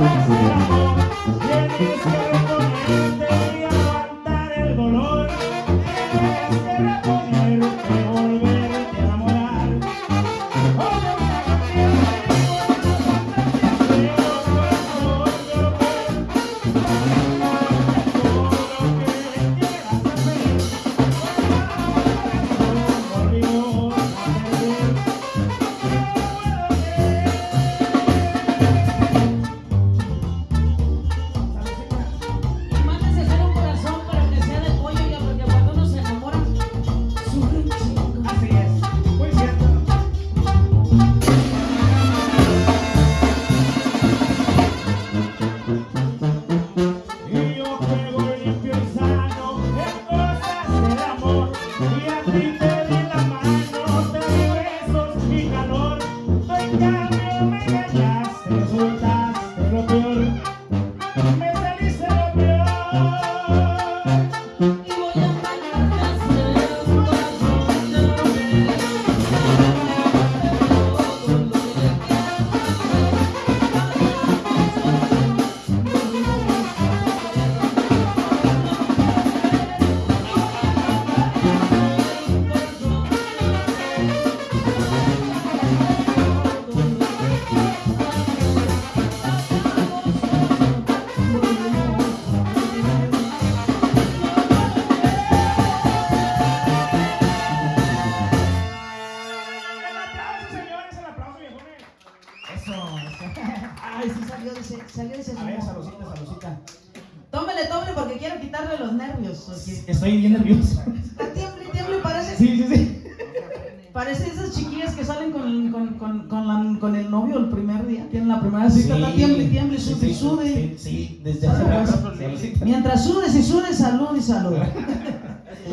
Thank you. salió, dice, salió, dice, A ver, saludcita, saludcita. tómele, tómele porque quiero quitarle los nervios. Estoy bien nervioso. Está tiemble, tiemble, parece, Sí, sí, sí. parece esas chiquillas que salen con, con, con, con, la- con el novio el primer día. Tienen la primera cita, está tiemble, tiemble, Sí, sude, y sí, sude. Sí, sí, desde hace rato. Mientras sudes y sudes, salud y salud.